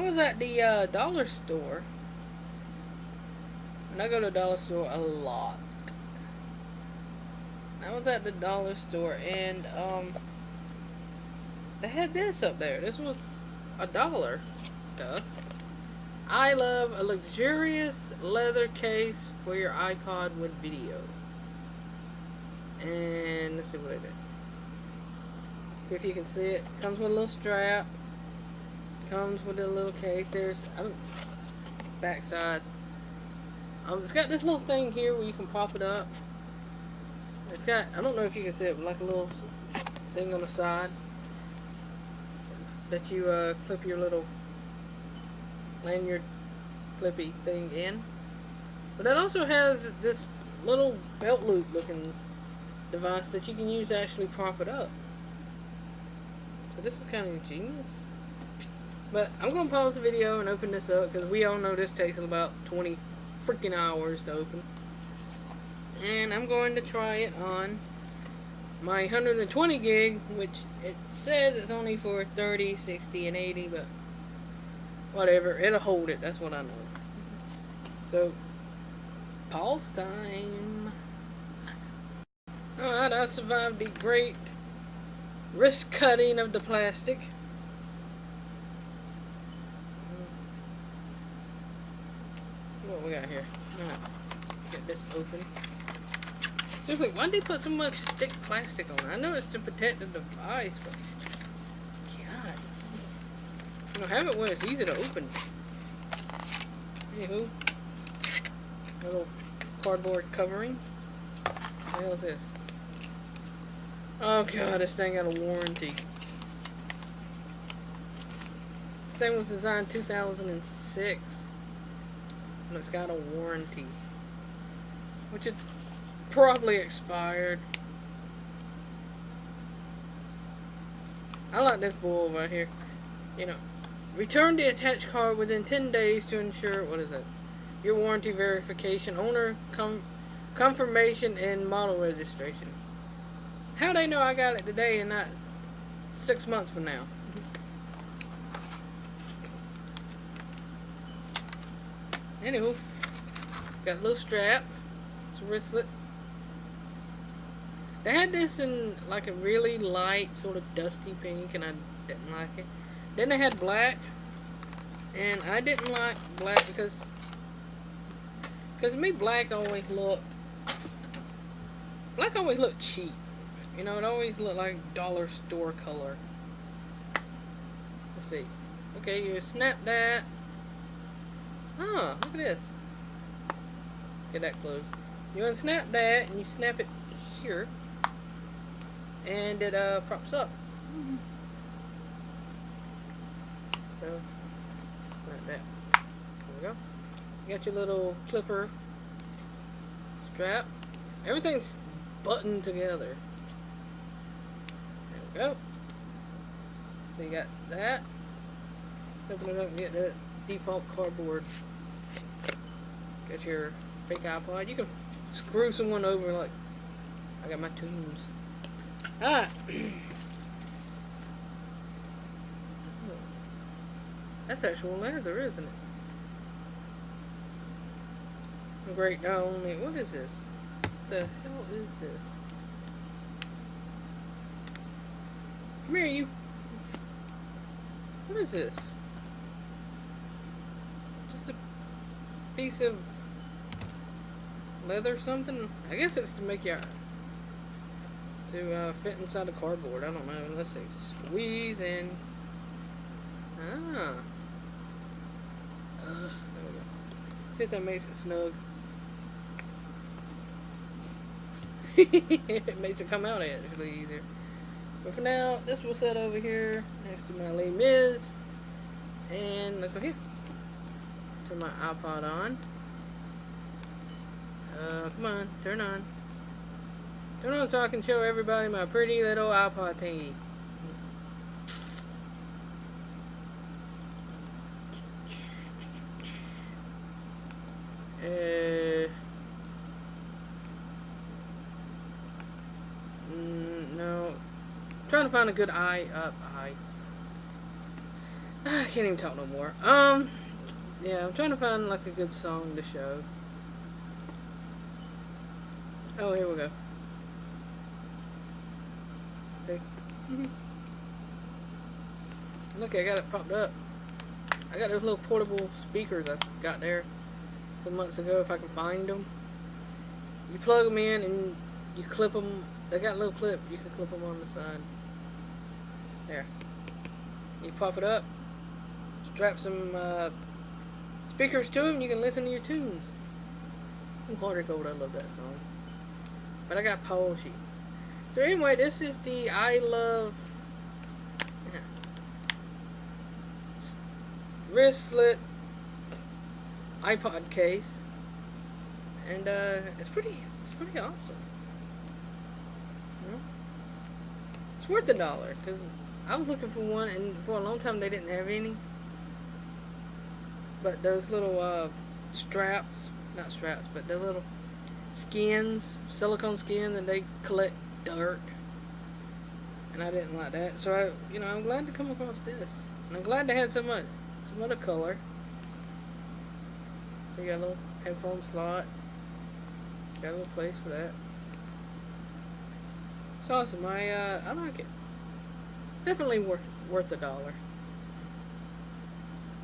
I was at the uh, dollar store. And I go to the dollar store a lot. I was at the dollar store and um they had this up there. This was a dollar. Duh. I love a luxurious leather case for your iPod with video. And let's see what it is. See if you can see it. Comes with a little strap. Comes with a little case. There's I don't backside. Um, it's got this little thing here where you can pop it up. It's got I don't know if you can see it, but like a little thing on the side that you uh, clip your little lanyard clippy thing in. But it also has this little belt loop looking device that you can use to actually prop it up. So this is kind of ingenious. But I'm going to pause the video and open this up because we all know this takes about 20 freaking hours to open. And I'm going to try it on my 120 gig, which it says it's only for 30, 60, and 80, but whatever, it'll hold it, that's what I know. So, pause time. Alright, I survived the great wrist cutting of the plastic. What we got here. Alright, get this open. Seriously, why did they put so much thick plastic on it? I know it's to protect the device, but... God. You know, have it where it's easy to open. Anywho. Little cardboard covering. What hell is this? Oh god, this thing got a warranty. This thing was designed 2006. And it's got a warranty. Which is probably expired. I like this bull right here. You know, return the attached card within 10 days to ensure, what is it? Your warranty verification, owner com confirmation, and model registration. How they know I got it today and not six months from now? Anywho, got a little strap. It's a wristlet. They had this in like a really light, sort of dusty pink, and I didn't like it. Then they had black, and I didn't like black because, because me black always looked, black always looked cheap. You know, it always looked like dollar store color. Let's see. Okay, you snap that. Oh, look at this. Get that closed. You unsnap that, and you snap it here and it uh, props up. Mm -hmm. So, like that. There we go. You got your little clipper strap. Everything's buttoned together. There we go. So you got that. Let's open it up and get the default cardboard. Got your fake iPod. You can screw someone over like I got my tunes. Ah. That's actual leather, isn't it? Great, not only, what is this? What the hell is this? Come here, you. What is this? Just a piece of leather something? I guess it's to make your to uh, fit inside the cardboard. I don't know. Let's see. Squeeze in. Ah. There we go. See if that makes it snug. it makes it come out actually easier. But for now, this will set over here next to my Les Mis. And look here. Turn my iPod on. Uh, come on, turn on. Turn on so I can show everybody my pretty little iPod thingy. Uh, mm, no. Trying to find a good eye up eye. I can't even talk no more. Um, yeah, I'm trying to find like a good song to show. Oh, here we go. See? Look, I got it popped up. I got those little portable speakers I got there some months ago, if I can find them. You plug them in and you clip them. They got a little clip. You can clip them on the side. There. You pop it up. Strap some uh, speakers to them. You can listen to your tunes. Water Gold, I love that song. But I got Paul sheet. So anyway, this is the iLuv wristlet iPod case, and uh, it's pretty it's pretty awesome. It's worth a dollar because I was looking for one, and for a long time they didn't have any. But those little uh, straps, not straps, but the little skins, silicone skins, and they collect dirt. And I didn't like that. So, I, you know, I'm glad to come across this. And I'm glad they had some, uh, some other color. So you got a little headphone slot. Got a little place for that. It's awesome. I, uh, I like it. Definitely worth, worth a dollar.